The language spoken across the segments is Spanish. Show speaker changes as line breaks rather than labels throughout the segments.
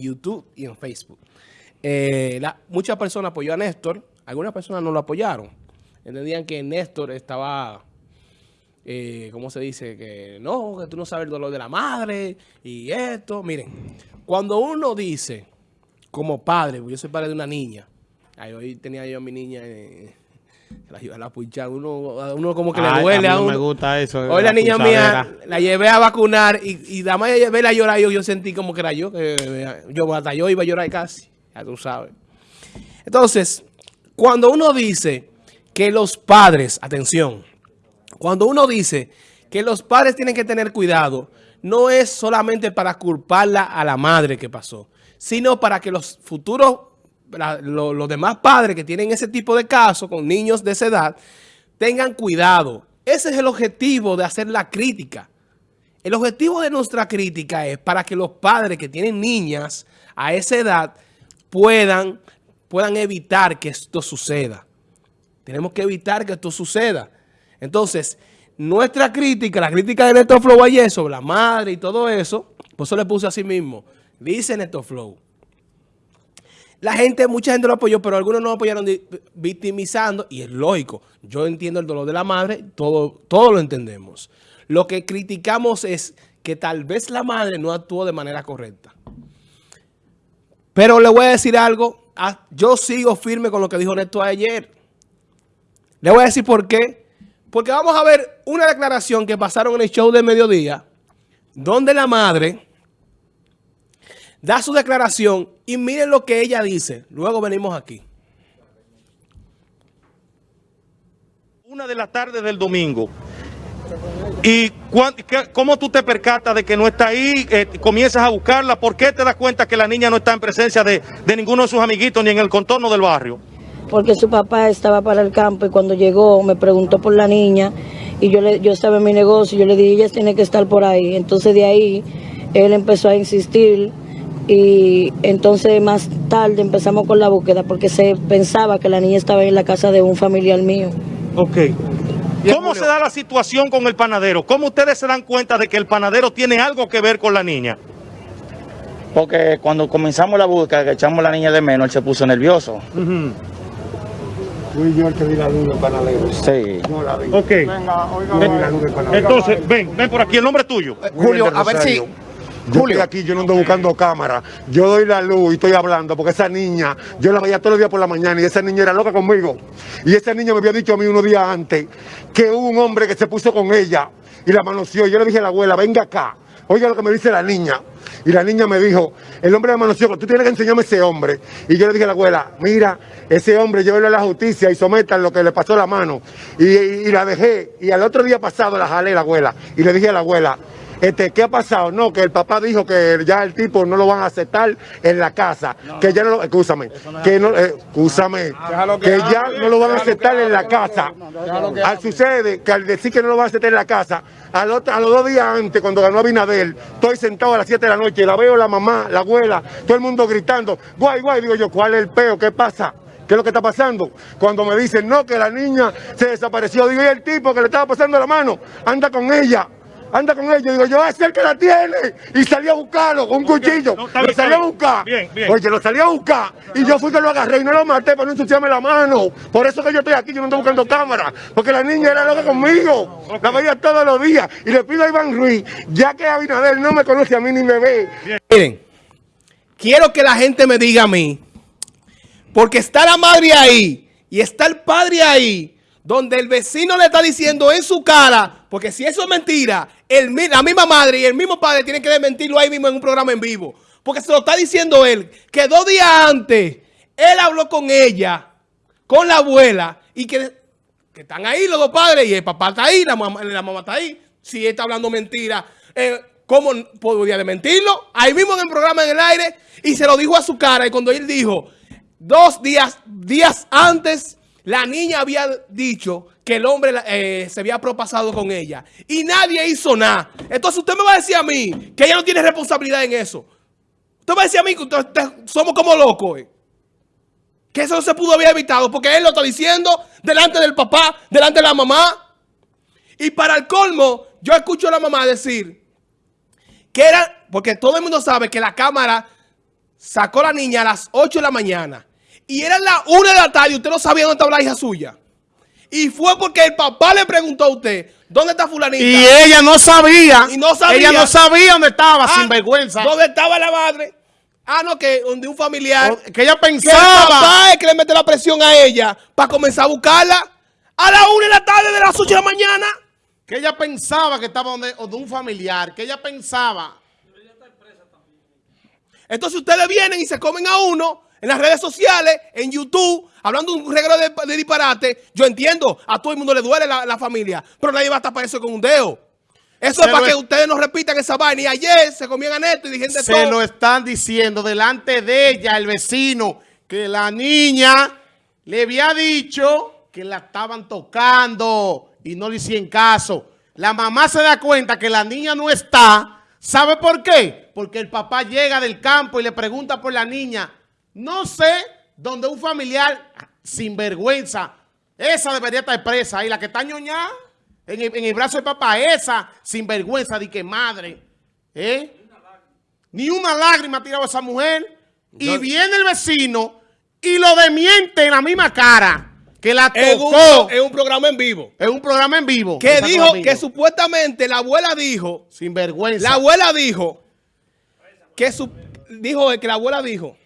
YouTube y en Facebook. Eh, muchas personas apoyó a Néstor, algunas personas no lo apoyaron. Entendían que Néstor estaba, eh, ¿cómo se dice? Que no, que tú no sabes el dolor de la madre y esto. Miren, cuando uno dice, como padre, yo soy padre de una niña, ahí hoy tenía yo a mi niña... Eh, la, la puchar, uno, uno como que le duele a, uno.
me gusta eso.
Hoy la, niña mía la llevé a vacunar y, y la más llevé a llorar yo, yo sentí como que era yo, que yo hasta yo iba a llorar casi, ya tú sabes. Entonces, cuando uno dice que los padres, atención, cuando uno dice que los padres tienen que tener cuidado, no es solamente para culparla a la madre que pasó, sino para que los futuros los demás padres que tienen ese tipo de casos con niños de esa edad tengan cuidado. Ese es el objetivo de hacer la crítica. El objetivo de nuestra crítica es para que los padres que tienen niñas a esa edad puedan, puedan evitar que esto suceda. Tenemos que evitar que esto suceda. Entonces, nuestra crítica, la crítica de Neto Flow ayer sobre la madre y todo eso, pues eso le puse así mismo. Dice Neto Flow. La gente, mucha gente lo apoyó, pero algunos no apoyaron victimizando, y es lógico. Yo entiendo el dolor de la madre, todo, todo lo entendemos. Lo que criticamos es que tal vez la madre no actuó de manera correcta. Pero le voy a decir algo, ah, yo sigo firme con lo que dijo Néstor ayer. Le voy a decir por qué. Porque vamos a ver una declaración que pasaron en el show de mediodía, donde la madre da su declaración y miren lo que ella dice. Luego venimos aquí.
Una de la tarde del domingo. ¿Y cómo tú te percatas de que no está ahí? Eh, comienzas a buscarla. ¿Por qué te das cuenta que la niña no está en presencia de, ninguno de sus amiguitos ni en el contorno del barrio?
Porque su papá estaba para el campo y cuando llegó me preguntó por la niña y yo, le, yo estaba en mi negocio y yo le dije, ella tiene que estar por ahí. Entonces de ahí él empezó a insistir y entonces más tarde empezamos con la búsqueda porque se pensaba que la niña estaba en la casa de un familiar mío.
Ok. ¿Cómo se da la situación con el panadero? ¿Cómo ustedes se dan cuenta de que el panadero tiene algo que ver con la niña?
Porque cuando comenzamos la búsqueda, que echamos la niña de menos, él se puso nervioso.
Fui yo el que vi la luz del panadero.
Sí.
No la vi.
Ok. Venga, oiga. Entonces, ven, ven por aquí, el nombre tuyo.
Julio, a ver si... Yo estoy aquí, yo no ando buscando cámara. Yo doy la luz y estoy hablando porque esa niña, yo la veía todos los días por la mañana y esa niña era loca conmigo. Y esa niña me había dicho a mí unos días antes que hubo un hombre que se puso con ella y la manoseó. Yo le dije a la abuela, venga acá, oiga lo que me dice la niña. Y la niña me dijo, el hombre me manoseó, tú tienes que enseñarme ese hombre. Y yo le dije a la abuela, mira, ese hombre llévelo a la justicia y sometan lo que le pasó la mano. Y, y la dejé, y al otro día pasado la jalé la abuela. Y le dije a la abuela, este, ¿qué ha pasado? No, que el papá dijo que ya el tipo no lo van a aceptar en la casa, que ya no lo, escúchame, que no, escúchame, que ya no lo van a aceptar en la casa. Al sucede que al decir que no lo van a aceptar en la casa, a los, dos días antes, cuando ganó Abinader, estoy sentado a las 7 de la noche, la veo la mamá, la abuela, todo el mundo gritando, guay, guay, digo yo, ¿cuál es el peo? ¿Qué pasa? ¿Qué es lo que está pasando? Cuando me dicen, no, que la niña se desapareció, digo, y el tipo que le estaba pasando la mano, anda con ella anda con ellos. Digo, yo, es el que la tiene. Y salí a buscarlo con un cuchillo. lo salí a buscar. Bien, bien. Oye, lo salí a buscar. Y yo fui que lo agarré y no lo maté para no ensuciarme la mano. Por eso que yo estoy aquí, yo no estoy buscando cámara. Porque la niña era loca conmigo. La veía todos los días. Y le pido a Iván Ruiz, ya que Abinader no me conoce a mí ni me ve.
Miren, quiero que la gente me diga a mí, porque está la madre ahí y está el padre ahí, donde el vecino le está diciendo en su cara, porque si eso es mentira, el, la misma madre y el mismo padre tienen que desmentirlo ahí mismo en un programa en vivo. Porque se lo está diciendo él, que dos días antes, él habló con ella, con la abuela, y que, están ahí los dos padres, y el papá está ahí, la mamá, la mamá está ahí. Si él está hablando mentira, eh, ¿cómo podría desmentirlo? Ahí mismo en el programa en el aire, y se lo dijo a su cara, y cuando él dijo, dos días, días antes la niña había dicho que el hombre eh, se había propasado con ella y nadie hizo nada. Entonces usted me va a decir a mí que ella no tiene responsabilidad en eso. Usted me va a decir a mí que somos como locos. Eh. Que eso no se pudo haber evitado porque él lo está diciendo delante del papá, delante de la mamá. Y para el colmo, yo escucho a la mamá decir que era, porque todo el mundo sabe que la cámara sacó a la niña a las 8 de la mañana y era las 1 de la tarde y usted no sabía dónde estaba la hija suya. Y fue porque el papá le preguntó a usted, ¿dónde está fulanita?
Y ella no sabía.
Y no sabía.
Ella no sabía dónde estaba,
Ah,
sin vergüenza.
¿Dónde estaba la madre? Ah, no, que donde un familiar.
Que ella
Que el
pensaba.
papá es que le mete la presión a ella para comenzar a buscarla a las 1 de la tarde de las 8 de la mañana.
Que ella pensaba que estaba donde, donde un familiar. Que ella pensaba.
Entonces ustedes vienen y se comen a uno en las redes sociales, en YouTube, hablando un regalo de, de disparate. Yo entiendo, a todo el mundo le duele la, la familia, pero nadie va a tapar eso con un dedo. Eso
Se
es para que
es-
ustedes no repitan esa vaina. Y ayer se comían a Neto y dijeron de
Se
todo.
lo están diciendo delante de ella, el vecino, que la niña le había dicho que la estaban tocando y no le hicieron caso. La mamá se da cuenta que la niña no está. ¿Sabe por qué? Porque el papá llega del campo y le pregunta por la niña. No sé dónde un familiar sin vergüenza, esa debería estar presa ahí, la que está ñoñada en el, en el brazo del papá, esa sin vergüenza de que madre, ¿eh? Ni una lágrima ha tirado esa mujer. Y
Yo-
viene el vecino y lo demiente en la misma cara. Que la tocó
en un programa en vivo.
en un programa en vivo.
Que dijo que supuestamente la abuela dijo,
Sin vergüenza.
la abuela dijo, que su, dijo que la abuela dijo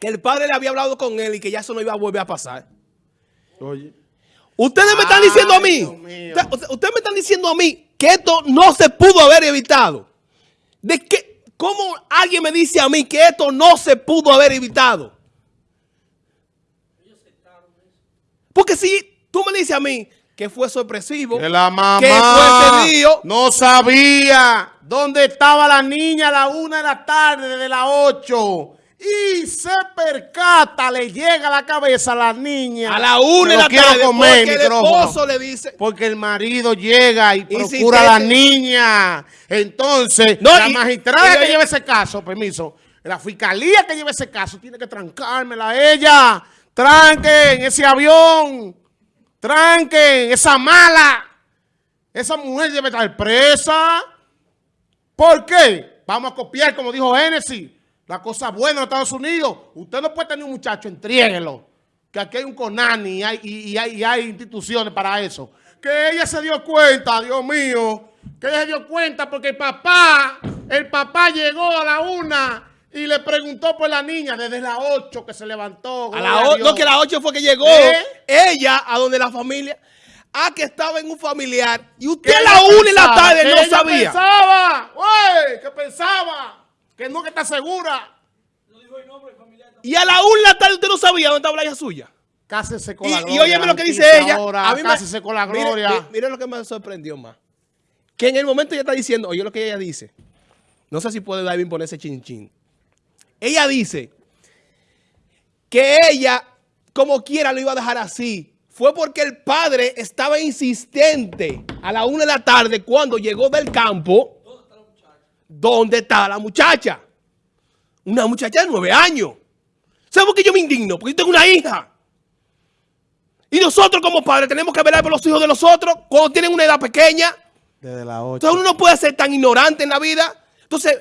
que el padre le había hablado con él y que ya eso no iba a volver a pasar.
Oye.
Ustedes me están diciendo a mí, ustedes me están diciendo a mí que esto no se pudo haber evitado. ¿De qué? ¿Cómo alguien me dice a mí que esto no se pudo haber evitado? Porque si tú me dices a mí que fue sorpresivo,
Que la mamá
que fue ese lío,
no sabía dónde estaba la niña a la una de la tarde, desde las ocho. Y se percata, le llega a la cabeza a la niña.
a la una de la tarde,
comer,
porque el esposo le dice,
Porque el marido llega y procura a la niña. Entonces,
No,
la
y-
magistrada
y-
que lleva ese caso, permiso, la fiscalía que lleva ese caso tiene que trancármela a ella. Tranquen ese avión. Tranquen esa mala. Esa mujer debe estar presa. ¿Por qué? Vamos a copiar, como dijo Génesis, la cosa buena en Estados Unidos. Usted no puede tener un muchacho, entréguelo. Que aquí hay un CONANI y hay, y- y hay, y hay instituciones para eso. Que ella se dio cuenta, Dios mío, que ella se dio cuenta porque el papá, el papá llegó a la una y le preguntó por la niña desde las ocho que se levantó.
a la o- no que a las 8 fue que llegó
¿Eh?
ella a donde la familia, a que estaba en un familiar y usted a la una de la tarde no sabía.
pensaba, güey, que pensaba, que no que está segura.
Y a la una de la tarde usted no sabía dónde estaba la hija suya.
Cásese con
Y,
la
y
gloria.
óyeme lo que dice ella.
ahora,
a mí me-
cásese con la gloria.
mire, mire lo que me sorprendió más. Que en el momento ella está diciendo, oye lo que ella dice. No sé si puede David ponerse chin chin. Ella dice que ella, como quiera, lo iba a dejar así. Fue porque el padre estaba insistente a la una de la tarde cuando llegó del campo. ¿Dónde está la muchacha? Una muchacha de nueve años. ¿Sabes por qué yo me indigno? Porque yo tengo una hija. Y nosotros como padres tenemos que velar por los hijos de los otros cuando tienen una edad pequeña.
Desde las 8.
Entonces uno no puede ser tan ignorante en la vida. Entonces,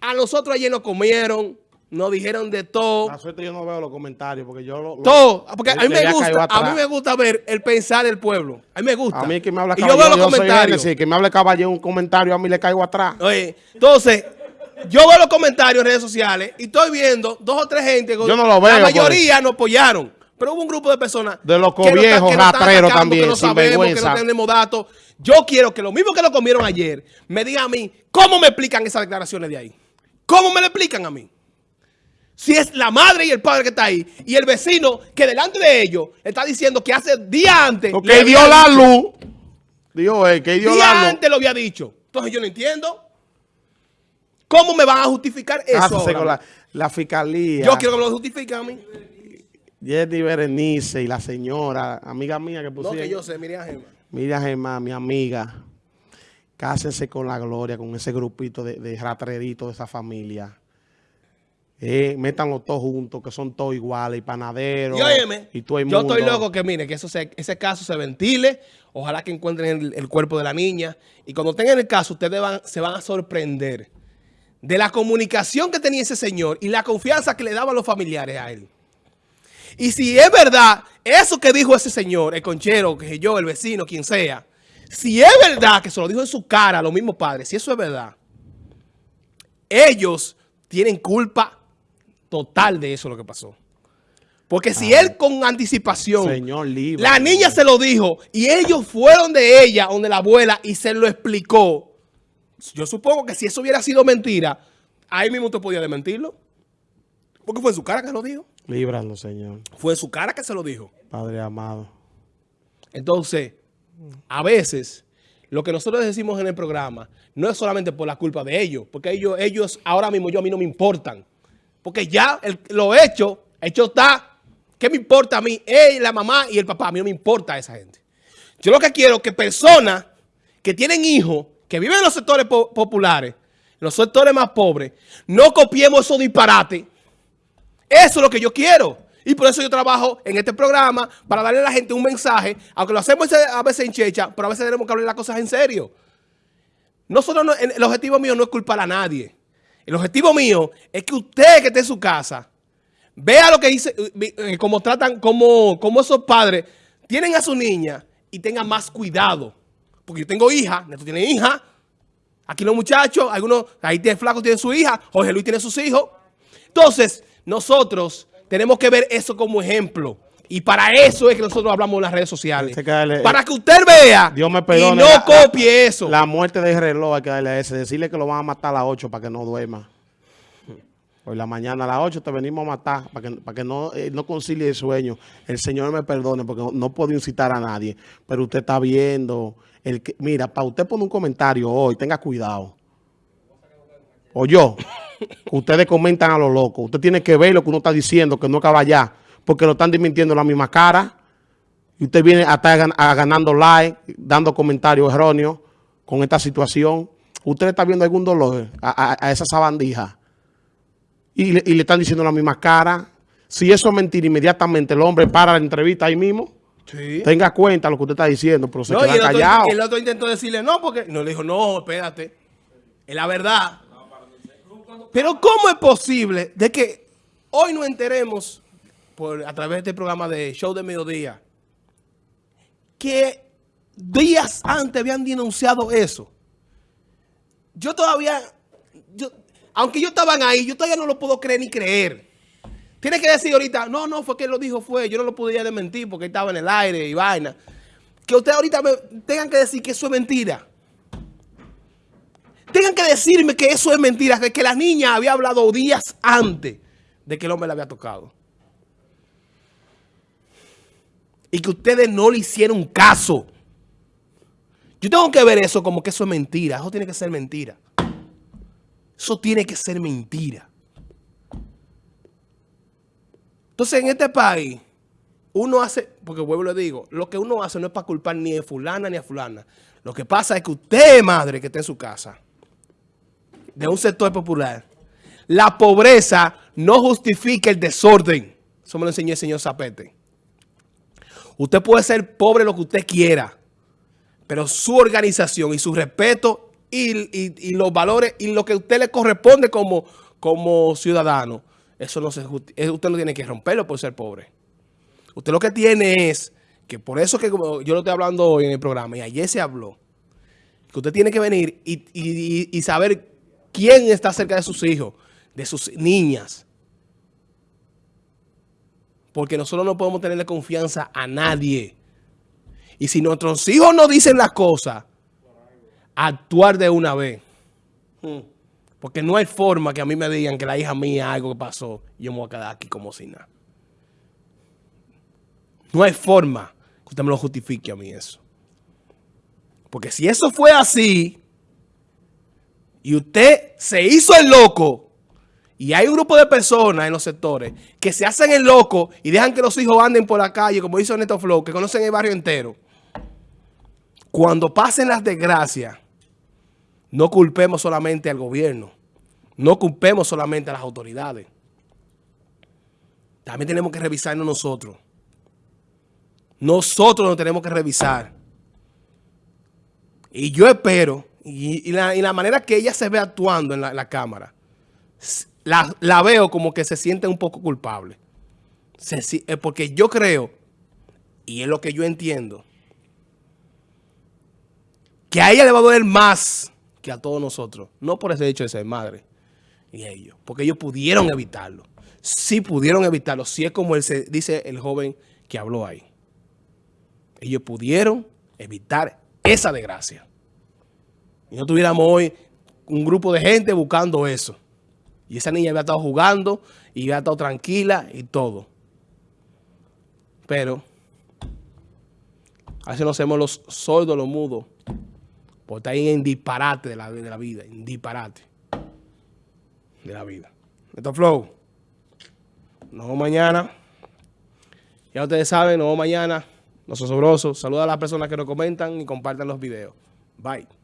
a nosotros ayer nos comieron, nos dijeron de todo.
La suerte yo no veo los comentarios porque yo lo, lo-
Todo. Porque a mí me gusta, a mí me gusta ver el pensar del pueblo. A mí me gusta.
A mí que me habla
y yo
caballero,
veo los
soy
comentarios.
Génesis, que me hable caballero un comentario, a mí le caigo atrás.
Oye, entonces, yo veo los comentarios en redes sociales y estoy viendo dos o tres gente. que
Yo no lo veo,
La
pues.
mayoría nos apoyaron. Pero hubo un grupo de personas.
De los
que no que no
también,
Que no
sin
sabemos, que no tenemos datos. Yo quiero que lo mismo que lo comieron ayer, me digan a mí, ¿cómo me explican esas declaraciones de ahí? ¿Cómo me lo explican a mí? Si es la madre y el padre que está ahí, y el vecino que delante de ellos está diciendo que hace día antes. había
dio la luz. Dios es que dio
Día
la luz.
antes lo había dicho. Entonces yo no entiendo. ¿Cómo me van a justificar eso?
Cásese
ahora?
con la, la fiscalía.
Yo quiero que me lo justifiquen a mí.
Jenny Berenice y la señora, amiga mía que
No,
pusieron.
que yo sé, Miriam Gema.
Mira, Gemma, mi amiga, cásense con la gloria, con ese grupito de, de ratreritos de esa familia. Eh, métanlo todos juntos, que son todos iguales, y panaderos.
Y óyeme,
y todo el
yo
mundo.
estoy loco que mire, que eso se- ese caso se ventile. Ojalá que encuentren el, el cuerpo de la niña. Y cuando tengan el caso, ustedes van, se van a sorprender de la comunicación que tenía ese señor y la confianza que le daban los familiares a él. Y si es verdad, eso que dijo ese señor, el conchero, que yo, el vecino, quien sea, si es verdad que se lo dijo en su cara a los mismos padres, si eso es verdad, ellos tienen culpa total de eso lo que pasó. Porque si él con anticipación,
Señor, libre.
la niña se lo dijo y ellos fueron de ella, donde la abuela, y se lo explicó, yo supongo que si eso hubiera sido mentira, ahí mismo usted podía desmentirlo. Porque fue en su cara que se lo dijo.
Líbranos, Señor.
Fue en su cara que se lo dijo.
Padre amado.
Entonces, a veces, lo que nosotros decimos en el programa no es solamente por la culpa de ellos, porque ellos, ellos ahora mismo yo a mí no me importan. Porque ya el- lo hecho, hecho está. ¿Qué me importa a mí? Él, la mamá y el papá. A mí no me importa esa gente. Yo lo que quiero es que personas que tienen hijos, que viven en los sectores po- populares, en los sectores más pobres, no copiemos esos disparates. Eso es lo que yo quiero. Y por eso yo trabajo en este programa para darle a la gente un mensaje, aunque lo hacemos a veces en checha, pero a veces tenemos que hablar las cosas en serio. Nosotros no- el objetivo mío no es culpar a nadie. El objetivo mío es que usted que esté en su casa vea lo que dice, eh, cómo tratan, cómo, cómo esos padres tienen a su niña y tengan más cuidado. Porque yo tengo hija, Neto tiene hija, aquí los muchachos, algunos, ahí tiene flaco, tiene su hija, Jorge Luis tiene sus hijos. Entonces, nosotros tenemos que ver eso como ejemplo. Y para eso es que nosotros hablamos en las redes sociales.
Darle-
para que usted vea
Dios me
y
perdone.
no
la-
copie eso.
La muerte del reloj hay que darle a ese. Decirle que lo van a matar a las 8 para que no duerma. Hoy la mañana a las 8 te venimos a matar para que, para que no, eh, no concilie el sueño. El Señor me perdone porque no, no puedo incitar a nadie. Pero usted está viendo. El que, mira, para usted poner un comentario hoy, tenga cuidado. O yo, ustedes comentan a lo loco. Usted tiene que ver lo que uno está diciendo, que no acaba ya. Porque lo están desmintiendo en la misma cara. Y usted viene a estar ganando like, dando comentarios erróneos con esta situación. Usted está viendo algún dolor a, a- a esa sabandija. Y le, y le están diciendo la misma cara. Si eso es mentira, inmediatamente el hombre para la entrevista ahí mismo.
Sí.
Tenga cuenta lo que usted está diciendo, pero se
No,
queda
el
callado.
el otro intentó decirle no, porque no le dijo, no, espérate. Es la verdad. Pero ¿cómo es posible de que hoy nos enteremos por, a través de este programa de Show de Mediodía que días antes habían denunciado eso? Yo todavía, yo, aunque yo estaban ahí, yo todavía no lo puedo creer ni creer. Tiene que decir ahorita, no, no, fue que lo dijo, fue, yo no lo podía desmentir porque estaba en el aire y vaina. Que ustedes ahorita tengan que decir que eso es mentira. Tengan que decirme que eso es mentira, que, que la niña había hablado días antes de que el hombre la había tocado. Y que ustedes no le hicieron caso. Yo tengo que ver eso como que eso es mentira. Eso tiene que ser mentira. Eso tiene que ser mentira. Entonces, en este país, uno hace, porque vuelvo y le digo, lo que uno hace no es para culpar ni a fulana ni a fulana. Lo que pasa es que usted, madre, que está en su casa, de un sector popular, la pobreza no justifica el desorden. Eso me lo enseñó el señor Zapete. Usted puede ser pobre lo que usted quiera, pero su organización y su respeto y, y- los valores y lo que usted le corresponde como, como ciudadano, eso no se eh, usted no tiene que romperlo por ser pobre. Usted lo que tiene es que por eso que yo lo estoy hablando hoy en el programa y ayer se habló, que usted tiene que venir y- y saber quién está cerca de sus hijos, de sus niñas. Porque nosotros no podemos tenerle confianza a nadie. Y si nuestros hijos no dicen las cosas, actuar de una vez. Hmm. Porque no hay forma que a mí me digan que la hija mía algo que pasó yo me voy a quedar aquí como si nada. No hay forma que usted me lo justifique a mí eso. Porque si eso fue así y usted se hizo el loco y hay un grupo de personas en los sectores que se hacen el loco y dejan que los hijos anden por la calle, como hizo Neto Flow, que conocen el barrio entero. Cuando pasen las desgracias, no culpemos solamente al gobierno. No culpemos solamente a las autoridades. También tenemos que revisarnos nosotros. Nosotros nos tenemos que revisar. Y yo espero, y, y la, y la manera que ella se ve actuando en la, la cámara, la, la veo como que se siente un poco culpable. Eh, porque yo creo, y es lo que yo entiendo, que a ella le va a doler más que a todos nosotros. No por ese hecho de ser madre y ellos, porque ellos pudieron evitarlo. Sí pudieron evitarlo, si es como él se, dice el joven que habló ahí. Ellos pudieron evitar esa desgracia. Y no tuviéramos hoy un grupo de gente buscando eso. Y esa niña había estado jugando y había estado tranquila y todo. Pero a veces nos hacemos los sordos, los mudos, por estar ahí en disparate de la, de la vida, en disparate de la vida. Esto es Flow. Nos vemos mañana. Ya ustedes saben, nos vemos mañana. Los osobrosos. Saluda a las personas que nos comentan y compartan los videos. Bye.